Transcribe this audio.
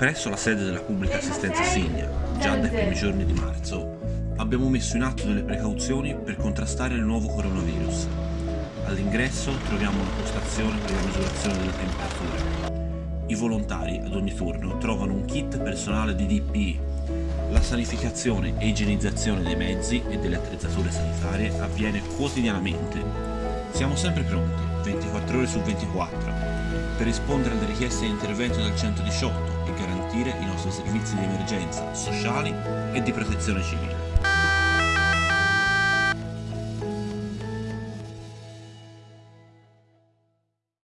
Presso la sede della pubblica assistenza Signa, già dai primi giorni di marzo, abbiamo messo in atto delle precauzioni per contrastare il nuovo coronavirus. All'ingresso troviamo una postazione per la misurazione delle temperature. I volontari ad ogni turno trovano un kit personale di DPI. La sanificazione e igienizzazione dei mezzi e delle attrezzature sanitarie avviene quotidianamente. Siamo sempre pronti, 24 ore su 24, per rispondere alle richieste di intervento del 118 e garantire i nostri servizi di emergenza, sociali e di protezione civile.